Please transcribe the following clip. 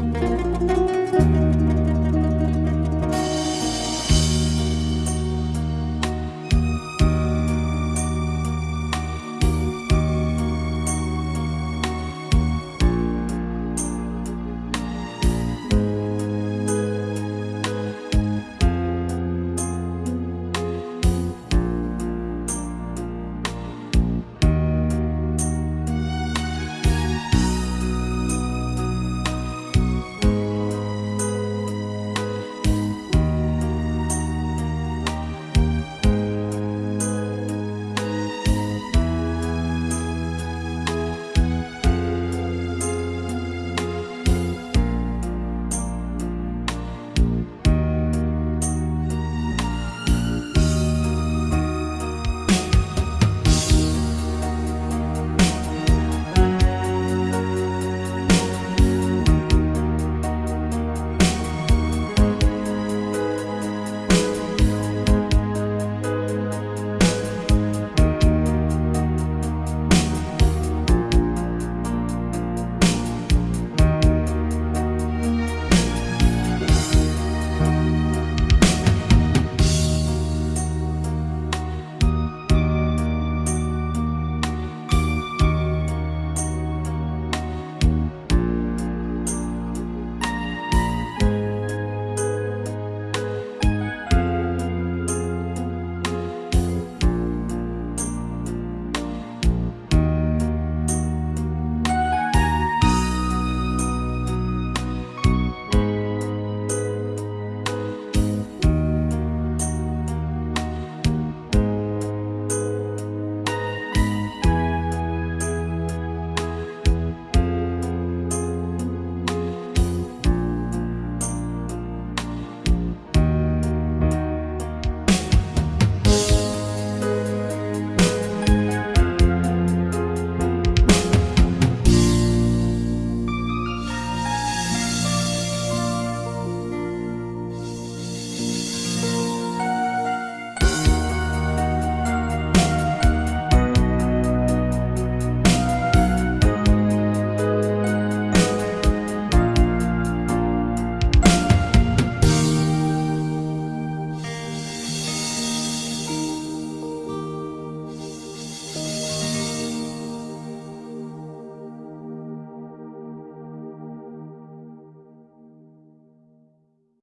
Música